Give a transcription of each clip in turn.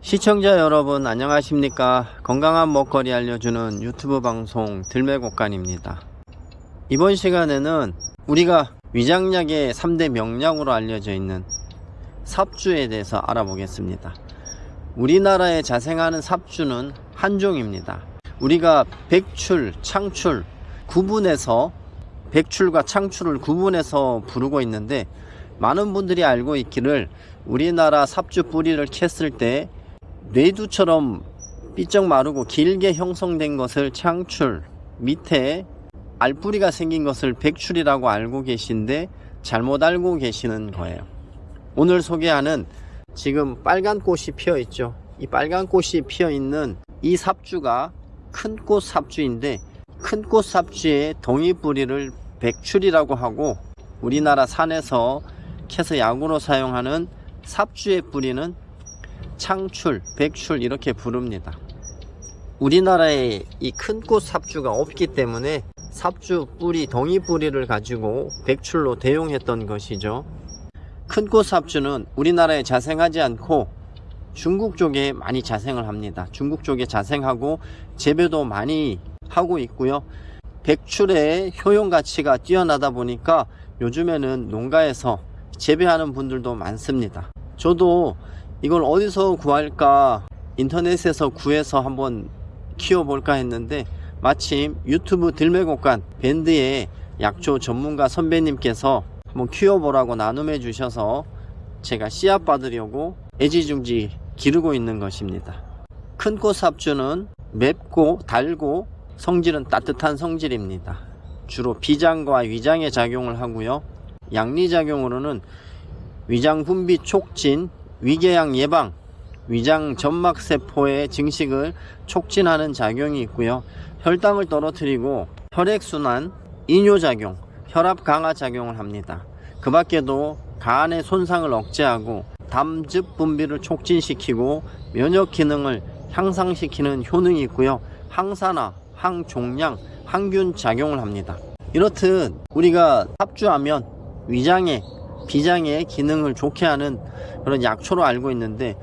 시청자 여러분 안녕하십니까? 건강한 먹거리 알려주는 유튜브 방송 들매곡간입니다. 이번 시간에는 우리가 위장약의 3대 명약으로 알려져 있는 삽주에 대해서 알아보겠습니다. 우리나라에 자생하는 삽주는 한 종입니다. 우리가 백출, 창출 구분해서 백출과 창출을 구분해서 부르고 있는데 많은 분들이 알고 있기를 우리나라 삽주 뿌리를 캤을 때 뇌두처럼 삐쩍 마르고 길게 형성된 것을 창출 밑에 알뿌리가 생긴 것을 백출이라고 알고 계신데 잘못 알고 계시는 거예요. 오늘 소개하는 지금 빨간 꽃이 피어 있죠. 이 빨간 꽃이 피어 있는 이 삽주가 큰 꽃 삽주인데 큰 꽃 삽주의 동이뿌리를 백출이라고 하고 우리나라 산에서 캐서 약으로 사용하는 삽주의 뿌리는 창출, 백출 이렇게 부릅니다. 우리나라에 이 큰 꽃 삽주가 없기 때문에 삽주 뿌리, 동이 뿌리를 가지고 백출로 대용했던 것이죠. 큰 꽃 삽주는 우리나라에 자생하지 않고 중국 쪽에 많이 자생을 합니다. 중국 쪽에 자생하고 재배도 많이 하고 있고요. 백출의 효용 가치가 뛰어나다 보니까 요즘에는 농가에서 재배하는 분들도 많습니다. 저도 이걸 어디서 구할까 인터넷에서 구해서 한번 키워볼까 했는데 마침 유튜브 들매곡간 밴드의 약초 전문가 선배님께서 한번 키워보라고 나눔해 주셔서 제가 씨앗 받으려고 애지중지 기르고 있는 것입니다. 큰 꽃 삽주는 맵고 달고 성질은 따뜻한 성질입니다. 주로 비장과 위장에 작용을 하고요. 양리작용으로는 위장 분비 촉진, 위궤양 예방, 위장 점막세포의 증식을 촉진하는 작용이 있고요. 혈당을 떨어뜨리고 혈액순환, 이뇨작용, 혈압 강화 작용을 합니다. 그 밖에도 간의 손상을 억제하고 담즙 분비를 촉진시키고 면역 기능을 향상시키는 효능이 있고요. 항산화, 항종양, 항균 작용을 합니다. 이렇듯 우리가 합주하면 위장에 비장의 기능을 좋게 하는 그런 약초로 알고 있는데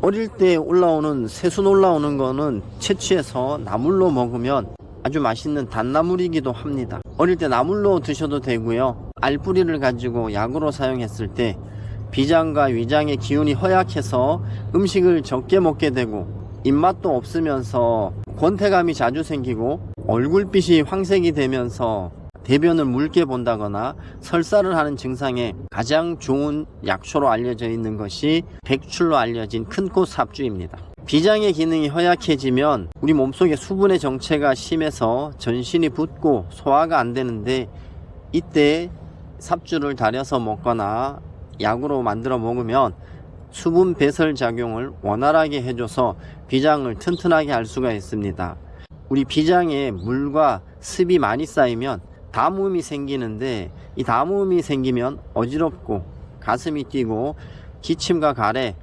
어릴 때 올라오는 새순 올라오는 거는 채취해서 나물로 먹으면 아주 맛있는 단나물이기도 합니다. 어릴 때 나물로 드셔도 되고요. 알뿌리를 가지고 약으로 사용했을 때 비장과 위장의 기운이 허약해서 음식을 적게 먹게 되고 입맛도 없으면서 권태감이 자주 생기고 얼굴빛이 황색이 되면서 대변을 묽게 본다거나 설사를 하는 증상에 가장 좋은 약초로 알려져 있는 것이 백출로 알려진 큰꽃 삽주입니다. 비장의 기능이 허약해지면 우리 몸속에 수분의 정체가 심해서 전신이 붓고 소화가 안 되는데 이때 삽주를 달여서 먹거나 약으로 만들어 먹으면 수분 배설 작용을 원활하게 해줘서 비장을 튼튼하게 할 수가 있습니다. 우리 비장에 물과 습이 많이 쌓이면 담음이 생기는데 이 담음이 생기면 어지럽고 가슴이 뛰고 기침과 가래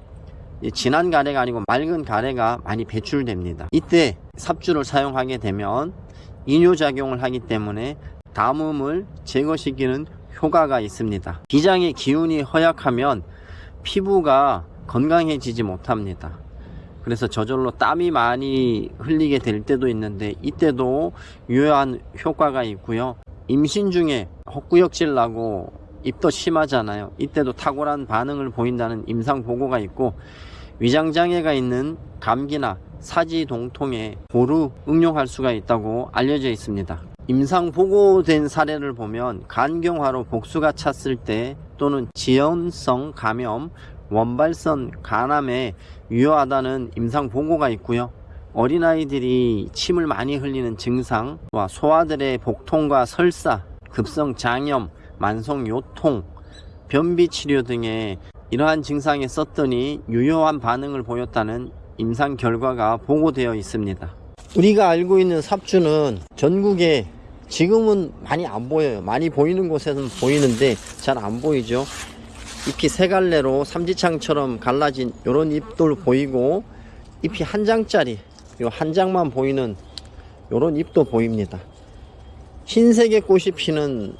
진한 가래가 아니고 맑은 가래가 많이 배출됩니다. 이때 삽주를 사용하게 되면 이뇨작용을 하기 때문에 담음을 제거시키는 효과가 있습니다. 비장의 기운이 허약하면 피부가 건강해지지 못합니다. 그래서 저절로 땀이 많이 흘리게 될 때도 있는데 이때도 유효한 효과가 있고요 임신 중에 헛구역질 나고 입도 심하잖아요. 이때도 탁월한 반응을 보인다는 임상 보고가 있고 위장장애가 있는 감기나 사지동통에 고루 응용할 수가 있다고 알려져 있습니다. 임상 보고된 사례를 보면 간경화로 복수가 찼을 때 또는 지연성 감염 원발선 간암에 유효하다는 임상 보고가 있고요 어린아이들이 침을 많이 흘리는 증상과 소아들의 복통과 설사, 급성 장염, 만성 요통, 변비 치료 등의 이러한 증상에 썼더니 유효한 반응을 보였다는 임상 결과가 보고되어 있습니다. 우리가 알고 있는 삽주는 전국에 지금은 많이 안 보여요. 많이 보이는 곳에는 보이는데 잘 안 보이죠. 잎이 세 갈래로 삼지창처럼 갈라진 이런 잎들 보이고 잎이 한 장짜리 한 장만 보이는 요런 잎도 보입니다 흰색의 꽃이 피는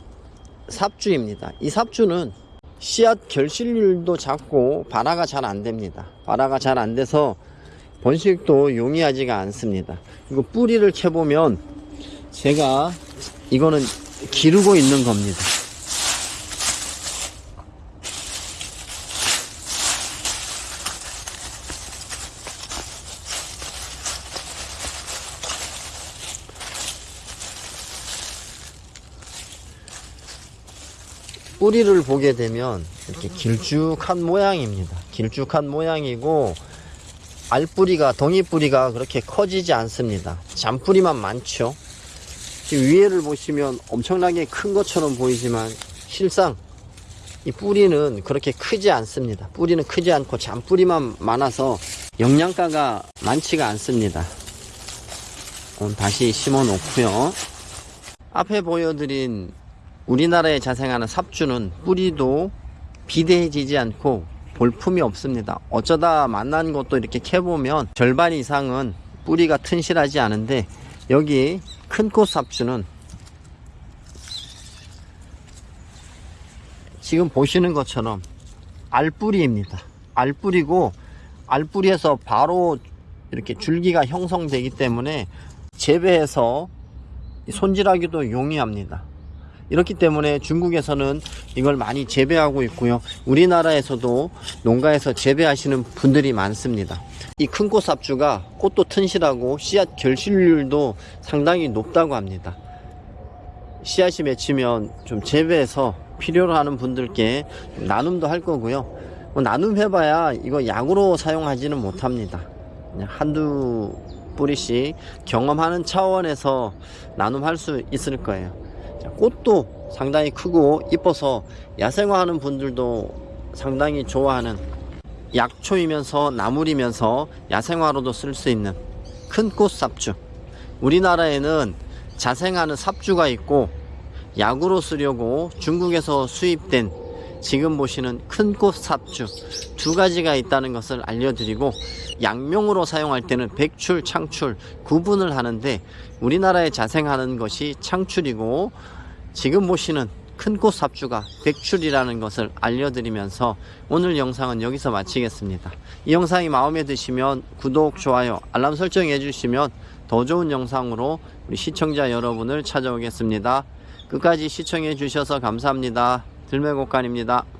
삽주입니다 이 삽주는 씨앗 결실률도 작고 발화가 잘 안 됩니다. 발화가 잘 안 돼서 번식도 용이하지가 않습니다. 이거 뿌리를 캐보면 제가 이거는 기르고 있는 겁니다. 뿌리를 보게 되면 이렇게 길쭉한 모양입니다. 길쭉한 모양이고 알뿌리가 동이뿌리가 그렇게 커지지 않습니다. 잔뿌리만 많죠. 위에를 보시면 엄청나게 큰 것처럼 보이지만 실상 이 뿌리는 그렇게 크지 않습니다. 뿌리는 크지 않고 잔뿌리만 많아서 영양가가 많지가 않습니다. 다시 심어 놓고요. 앞에 보여드린 우리나라에 자생하는 삽주는 뿌리도 비대해지지 않고 볼품이 없습니다. 어쩌다 만난 것도 이렇게 캐보면 절반 이상은 뿌리가 튼실하지 않은데 여기 큰꽃 삽주는 지금 보시는 것처럼 알뿌리입니다. 알뿌리고 알뿌리에서 바로 이렇게 줄기가 형성되기 때문에 재배해서 손질하기도 용이합니다. 이렇기 때문에 중국에서는 이걸 많이 재배하고 있고요. 우리나라에서도 농가에서 재배하시는 분들이 많습니다. 이 큰꽃 삽주가 꽃도 튼실하고 씨앗 결실률도 상당히 높다고 합니다. 씨앗이 맺히면 좀 재배해서 필요로 하는 분들께 나눔도 할 거고요. 뭐 나눔 해봐야 이거 약으로 사용하지는 못합니다. 한두 뿌리씩 경험하는 차원에서 나눔할 수 있을 거예요. 자, 꽃도 상당히 크고 이뻐서 야생화하는 분들도 상당히 좋아하는 약초이면서 나물이면서 야생화로도 쓸 수 있는 큰 꽃 삽주. 우리나라에는 자생하는 삽주가 있고 약으로 쓰려고 중국에서 수입된 지금 보시는 큰 꽃 삽주 두 가지가 있다는 것을 알려드리고 약명으로 사용할 때는 백출, 창출 구분을 하는데 우리나라에 자생하는 것이 창출이고 지금 보시는 큰꽃 삽주가 백출이라는 것을 알려드리면서 오늘 영상은 여기서 마치겠습니다. 이 영상이 마음에 드시면 구독, 좋아요, 알람 설정 해 주시면 더 좋은 영상으로 우리 시청자 여러분을 찾아오겠습니다. 끝까지 시청해 주셔서 감사합니다. 들매곡간입니다.